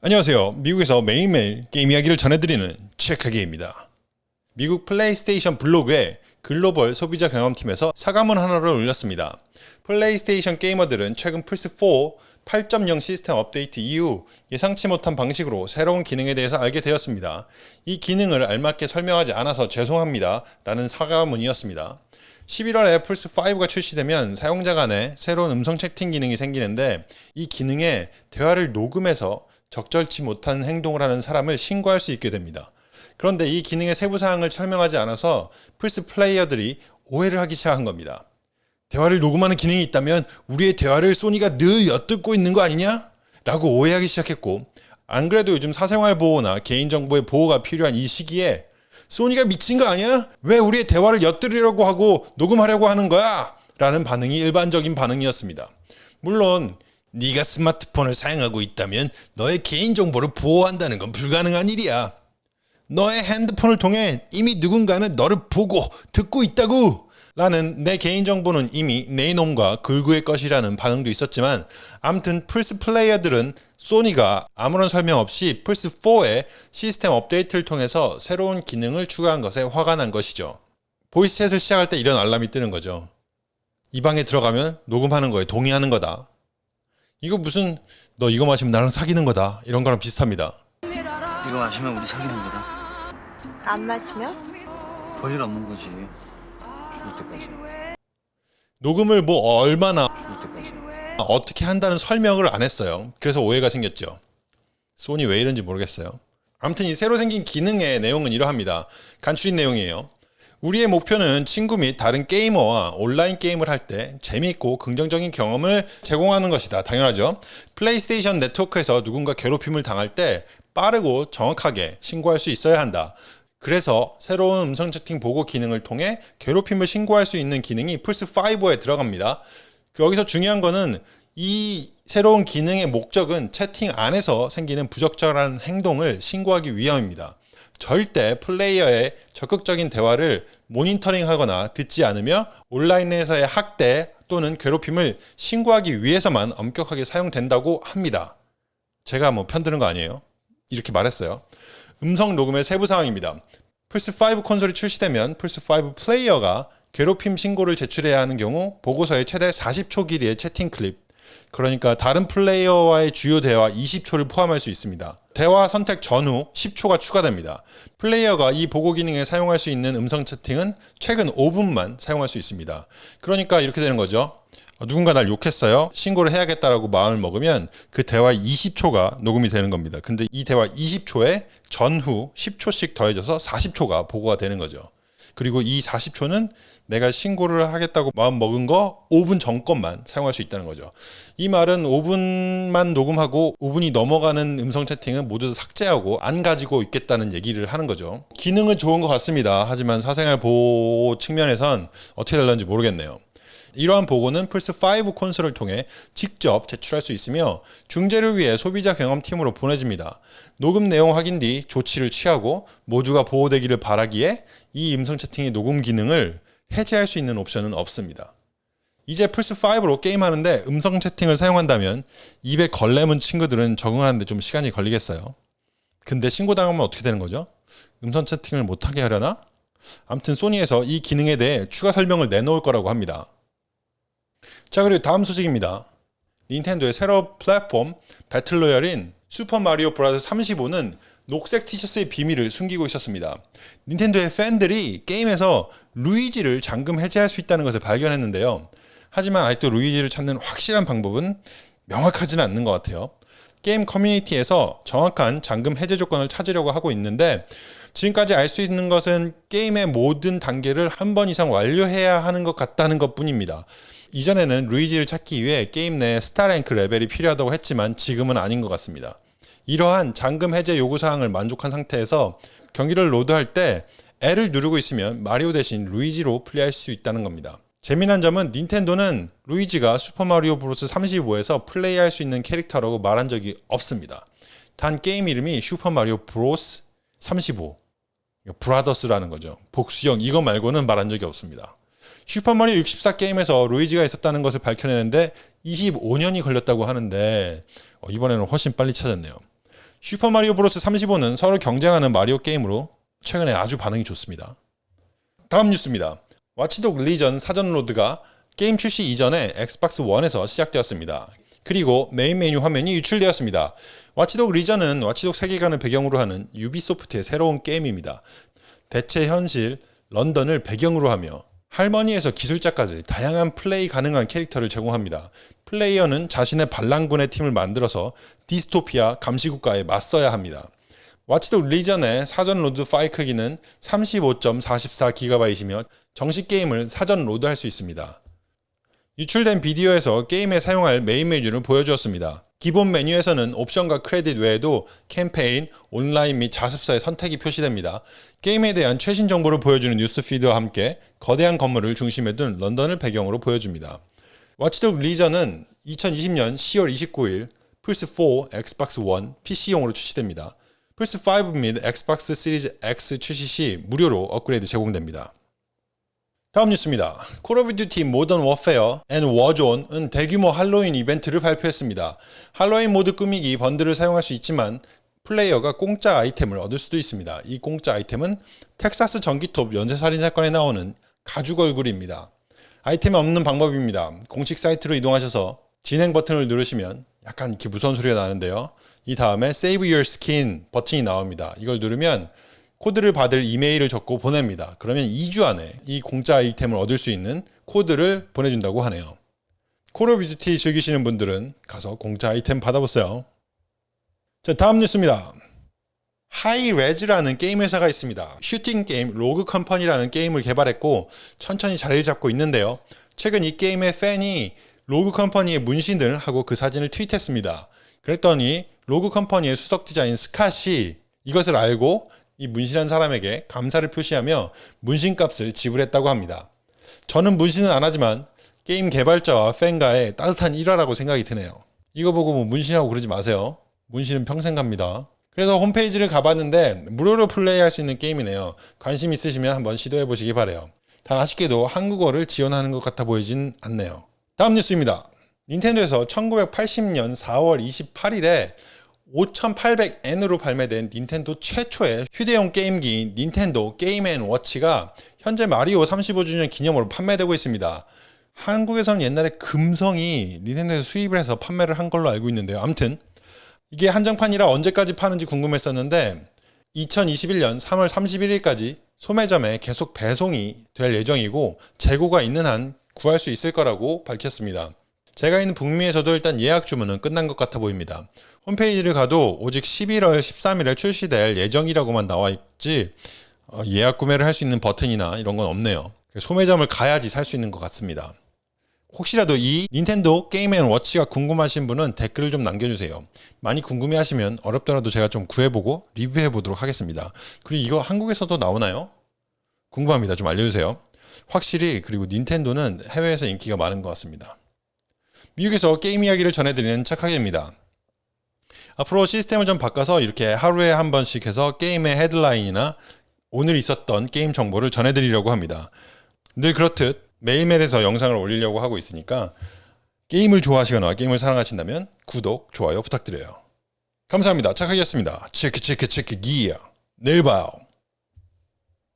안녕하세요. 미국에서 매일매일 게임 이야기를 전해드리는 체크기입니다. 미국 플레이스테이션 블로그에 글로벌 소비자 경험팀에서 사과문 하나를 올렸습니다. 플레이스테이션 게이머들은 최근 플스4 8.0 시스템 업데이트 이후 예상치 못한 방식으로 새로운 기능에 대해서 알게 되었습니다. 이 기능을 알맞게 설명하지 않아서 죄송합니다. 라는 사과문이었습니다. 11월에 플스5가 출시되면 사용자 간에 새로운 음성 채팅 기능이 생기는데 이 기능에 대화를 녹음해서 적절치 못한 행동을 하는 사람을 신고할 수 있게 됩니다. 그런데 이 기능의 세부 사항을 설명하지 않아서 플스 플레이어들이 오해를 하기 시작한 겁니다. 대화를 녹음하는 기능이 있다면 우리의 대화를 소니가 늘 엿듣고 있는 거 아니냐? 라고 오해하기 시작했고 안 그래도 요즘 사생활 보호나 개인정보의 보호가 필요한 이 시기에 소니가 미친 거 아니야? 왜 우리의 대화를 엿들으려고 하고 녹음하려고 하는 거야? 라는 반응이 일반적인 반응이었습니다. 물론 네가 스마트폰을 사용하고 있다면 너의 개인정보를 보호한다는 건 불가능한 일이야. 너의 핸드폰을 통해 이미 누군가는 너를 보고 듣고 있다고! 라는 내 개인정보는 이미 내 놈과 글구의 것이라는 반응도 있었지만 암튼 플스 플레이어들은 소니가 아무런 설명 없이 플스4의 시스템 업데이트를 통해서 새로운 기능을 추가한 것에 화가 난 것이죠. 보이스챗을 시작할 때 이런 알람이 뜨는 거죠. 이 방에 들어가면 녹음하는 거에 동의하는 거다. 이거 무슨 너 이거 마시면 나랑 사귀는 거다 이런 거랑 비슷합니다. 이거 마시면 우리 사귀는 거다. 안 마시면? 별일 없는 거지. 죽을 때까지. 녹음을 뭐 얼마나 죽을 때까지. 어떻게 한다는 설명을 안 했어요. 그래서 오해가 생겼죠. 소니 왜 이런지 모르겠어요. 아무튼 이 새로 생긴 기능의 내용은 이러합니다. 간추린 내용이에요. 우리의 목표는 친구 및 다른 게이머와 온라인 게임을 할 때 재미있고 긍정적인 경험을 제공하는 것이다. 당연하죠. 플레이스테이션 네트워크에서 누군가 괴롭힘을 당할 때 빠르고 정확하게 신고할 수 있어야 한다. 그래서 새로운 음성 채팅 보고 기능을 통해 괴롭힘을 신고할 수 있는 기능이 플스5에 들어갑니다. 여기서 중요한 거는 이 새로운 기능의 목적은 채팅 안에서 생기는 부적절한 행동을 신고하기 위함입니다. 절대 플레이어의 적극적인 대화를 모니터링하거나 듣지 않으며 온라인에서의 학대 또는 괴롭힘을 신고하기 위해서만 엄격하게 사용된다고 합니다. 제가 뭐 편드는 거 아니에요. 이렇게 말했어요. 음성 녹음의 세부 사항입니다. 플스5 콘솔이 출시되면 플스5 플레이어가 괴롭힘 신고를 제출해야 하는 경우 보고서에 최대 40초 길이의 채팅 클립 그러니까 다른 플레이어와의 주요 대화 20초를 포함할 수 있습니다. 대화 선택 전후 10초가 추가됩니다. 플레이어가 이 보고 기능에 사용할 수 있는 음성 채팅은 최근 5분만 사용할 수 있습니다. 그러니까 이렇게 되는 거죠. 누군가 날 욕했어요. 신고를 해야겠다라고 마음을 먹으면 그 대화 20초가 녹음이 되는 겁니다. 근데 이 대화 20초에 전후 10초씩 더해져서 40초가 보고가 되는 거죠. 그리고 이 40초는 내가 신고를 하겠다고 마음 먹은 거 5분 전 것만 사용할 수 있다는 거죠. 이 말은 5분만 녹음하고 5분이 넘어가는 음성 채팅은 모두 삭제하고 안 가지고 있겠다는 얘기를 하는 거죠. 기능은 좋은 것 같습니다. 하지만 사생활 보호 측면에선 어떻게 될런지 모르겠네요. 이러한 보고는 플스5 콘솔을 통해 직접 제출할 수 있으며 중재를 위해 소비자 경험팀으로 보내집니다. 녹음 내용 확인 뒤 조치를 취하고 모두가 보호되기를 바라기에 이 음성 채팅의 녹음 기능을 해제할 수 있는 옵션은 없습니다. 이제 플스5로 게임하는데 음성 채팅을 사용한다면 입에 걸레 문 친구들은 적응하는데 좀 시간이 걸리겠어요. 근데 신고당하면 어떻게 되는 거죠? 음성 채팅을 못하게 하려나? 아무튼 소니에서 이 기능에 대해 추가 설명을 내놓을 거라고 합니다. 자 그리고 다음 소식입니다. 닌텐도의 새로 플랫폼 배틀로얄인 슈퍼마리오 브라더 35는 녹색 티셔츠의 비밀을 숨기고 있었습니다. 닌텐도의 팬들이 게임에서 루이지를 잠금 해제할 수 있다는 것을 발견했는데요. 하지만 아직도 루이지를 찾는 확실한 방법은 명확하지는 않는 것 같아요. 게임 커뮤니티에서 정확한 잠금 해제 조건을 찾으려고 하고 있는데 지금까지 알 수 있는 것은 게임의 모든 단계를 한 번 이상 완료해야 하는 것 같다는 것 뿐입니다. 이전에는 루이지를 찾기 위해 게임 내 스타랭크 레벨이 필요하다고 했지만 지금은 아닌 것 같습니다. 이러한 잠금 해제 요구사항을 만족한 상태에서 경기를 로드할 때 L을 누르고 있으면 마리오 대신 루이지로 플레이할 수 있다는 겁니다. 재미난 점은 닌텐도는 루이지가 슈퍼마리오 브로스 35에서 플레이할 수 있는 캐릭터라고 말한 적이 없습니다. 단 게임 이름이 슈퍼마리오 브로스 35 브라더스라는 거죠. 복수형 이거 말고는 말한 적이 없습니다. 슈퍼마리오 64 게임에서 루이지가 있었다는 것을 밝혀내는데 25년이 걸렸다고 하는데 어, 이번에는 훨씬 빨리 찾았네요. 슈퍼마리오 브로스 35는 서로 경쟁하는 마리오 게임으로 최근에 아주 반응이 좋습니다. 다음 뉴스입니다. 와치독 리전 사전 로드가 게임 출시 이전에 엑스박스 1에서 시작되었습니다. 그리고 메인 메뉴 화면이 유출되었습니다. 와치독 리전은 와치독 세계관을 배경으로 하는 유비소프트의 새로운 게임입니다. 대체 현실 런던을 배경으로 하며 할머니에서 기술자까지 다양한 플레이 가능한 캐릭터를 제공합니다. 플레이어는 자신의 반란군의 팀을 만들어서 디스토피아 감시국가에 맞서야 합니다. 와치독 리전의 사전 로드 파일 크기는 35.44GB이며 정식 게임을 사전 로드할 수 있습니다. 유출된 비디오에서 게임에 사용할 메인 메뉴를 보여주었습니다. 기본 메뉴에서는 옵션과 크레딧 외에도 캠페인, 온라인 및 자습서의 선택이 표시됩니다. 게임에 대한 최신 정보를 보여주는 뉴스 피드와 함께 거대한 건물을 중심에 둔 런던을 배경으로 보여줍니다. 와치독 리전은 2020년 10월 29일 플스4, 엑스박스 1, PC용으로 출시됩니다. 플스5 및 엑스박스 시리즈 X 출시 시 무료로 업그레이드 제공됩니다. 다음 뉴스입니다. 콜 오브 듀티 모던 워페어 앤 워존은 대규모 할로윈 이벤트를 발표했습니다. 할로윈 모드 꾸미기 번들을 사용할 수 있지만 플레이어가 공짜 아이템을 얻을 수도 있습니다. 이 공짜 아이템은 텍사스 전기톱 연쇄살인 사건에 나오는 가죽 얼굴입니다. 아이템 얻는 방법입니다. 공식 사이트로 이동하셔서 진행 버튼을 누르시면 약간 이렇게 무서운 소리가 나는데요. 이 다음에 Save Your Skin 버튼이 나옵니다. 이걸 누르면 코드를 받을 이메일을 적고 보냅니다. 그러면 2주 안에 이 공짜 아이템을 얻을 수 있는 코드를 보내준다고 하네요. 콜 오브 듀티 즐기시는 분들은 가서 공짜 아이템 받아보세요. 자, 다음 뉴스입니다. 하이레즈라는 게임 회사가 있습니다. 슈팅 게임 로그 컴퍼니라는 게임을 개발했고 천천히 자리를 잡고 있는데요. 최근 이 게임의 팬이 로그 컴퍼니의 문신을 하고 그 사진을 트윗했습니다. 그랬더니 로그 컴퍼니의 수석 디자인 스캇이 이것을 알고 이 문신한 사람에게 감사를 표시하며 문신 값을 지불했다고 합니다. 저는 문신은 안 하지만 게임 개발자와 팬과의 따뜻한 일화라고 생각이 드네요. 이거 보고 뭐 문신하고 그러지 마세요. 문신은 평생 갑니다. 그래서 홈페이지를 가봤는데 무료로 플레이할 수 있는 게임이네요. 관심 있으시면 한번 시도해 보시기 바래요. 단 아쉽게도 한국어를 지원하는 것 같아 보이진 않네요. 다음 뉴스입니다. 닌텐도에서 1980년 4월 28일에 5,800엔으로 발매된 닌텐도 최초의 휴대용 게임기 닌텐도 게임 앤 워치가 현재 마리오 35주년 기념으로 판매되고 있습니다. 한국에서는 옛날에 금성이 닌텐도에서 수입을 해서 판매를 한 걸로 알고 있는데요. 아무튼 이게 한정판이라 언제까지 파는지 궁금했었는데 2021년 3월 31일까지 소매점에 계속 배송이 될 예정이고 재고가 있는 한 구할 수 있을 거라고 밝혔습니다. 제가 있는 북미에서도 일단 예약 주문은 끝난 것 같아 보입니다. 홈페이지를 가도 오직 11월 13일에 출시될 예정이라고만 나와 있지 어, 예약 구매를 할 수 있는 버튼이나 이런 건 없네요. 소매점을 가야지 살 수 있는 것 같습니다. 혹시라도 이 닌텐도 게임 앤 워치가 궁금하신 분은 댓글을 좀 남겨주세요. 많이 궁금해 하시면 어렵더라도 제가 좀 구해보고 리뷰해 보도록 하겠습니다. 그리고 이거 한국에서도 나오나요? 궁금합니다. 좀 알려주세요. 확실히 그리고 닌텐도는 해외에서 인기가 많은 것 같습니다. 미국에서 게임 이야기를 전해드리는 착하게입니다. 앞으로 시스템을 좀 바꿔서 이렇게 하루에 한 번씩 해서 게임의 헤드라인이나 오늘 있었던 게임 정보를 전해드리려고 합니다. 늘 그렇듯 매일매일에서 영상을 올리려고 하고 있으니까 게임을 좋아하시거나 게임을 사랑하신다면 구독, 좋아요 부탁드려요. 감사합니다. 착하게였습니다. 체크 체크 체크 기야. 내일 봐요.